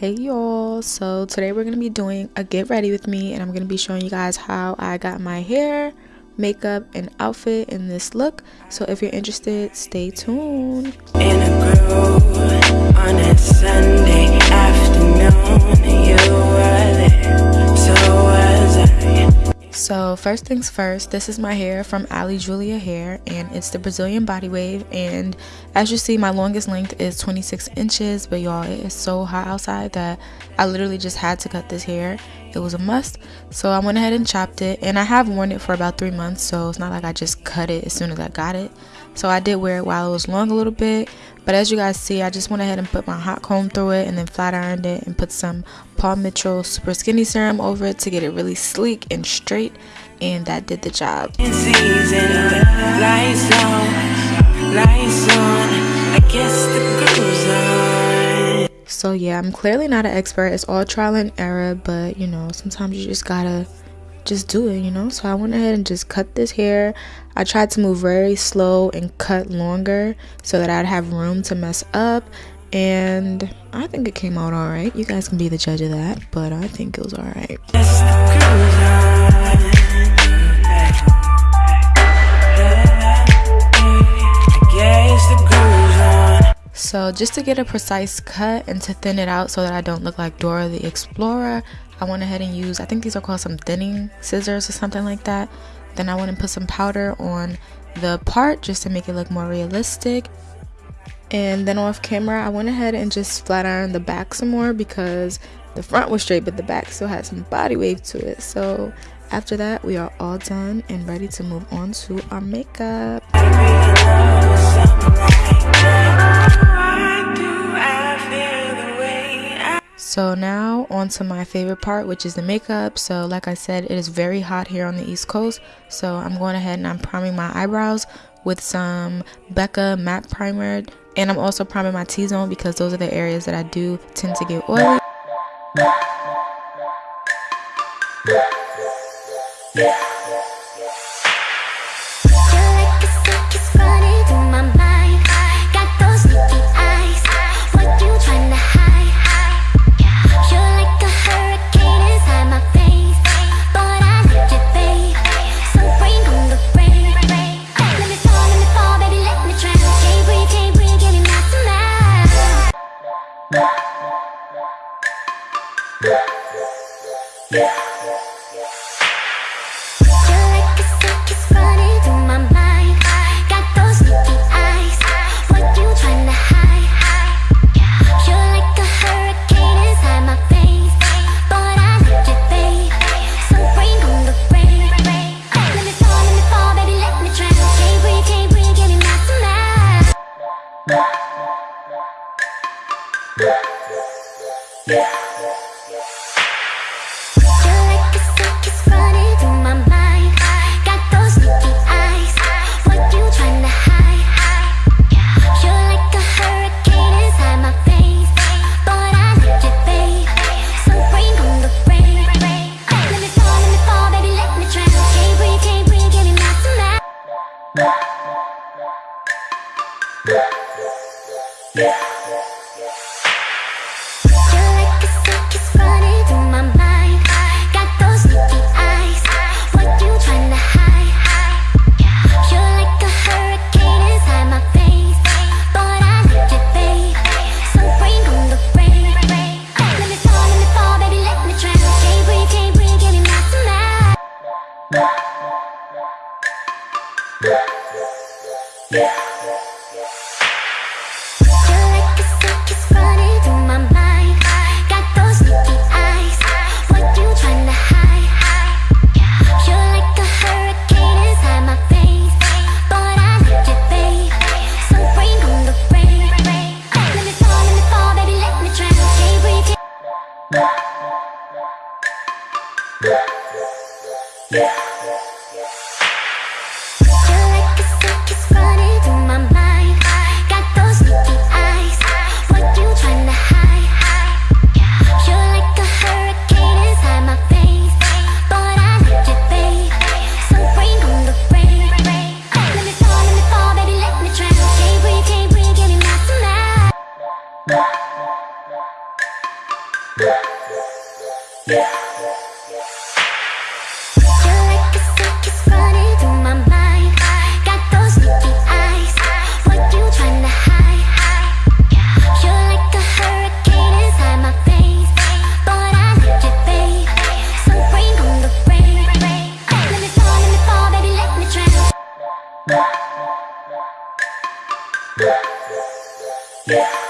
hey y'all. So today we're gonna be doing a get ready with me and i'm gonna be showing you guys how i got my hair makeup and outfit in this look. So if you're interested stay tuned first things first, this is my hair from Ali Julia Hair and it's the Brazilian Body Wave and as you see my longest length is 26 inches but y'all it is so hot outside that I literally just had to cut this hair. It was a must so I went ahead and chopped it and I have worn it for about three months so it's not like I just cut it as soon as I got it. So I did wear it while it was long a little bit but as you guys see I just went ahead and put my hot comb through it and then flat ironed it and put some Paul Mitchell Super Skinny Serum over it to get it really sleek and straight and that did the job. So yeah, I'm clearly not an expert. It's all trial and error, but you know, sometimes you just gotta just do it, you know? So I went ahead and just cut this hair. I tried to move very slow and cut longer so that I'd have room to mess up. And I think it came out alright. You guys can be the judge of that, but I think it was alright. So just to get a precise cut and to thin it out so that I don't look like Dora the Explorer, I went ahead and used, I think these are called some thinning scissors or something like that. Then I went and put some powder on the part just to make it look more realistic. And then off camera, I went ahead and just flat ironed the back some more because the front was straight, but the back still had some body wave to it. So after that, we are all done and ready to move on to our makeup. So now on to my favorite part which is the makeup. So like I said it is very hot here on the east coast so I'm going ahead and I'm priming my eyebrows with some Becca matte primer and I'm also priming my T-zone because those are the areas that I do tend to get oily. Yeah. Yeah. Yeah. Yeah.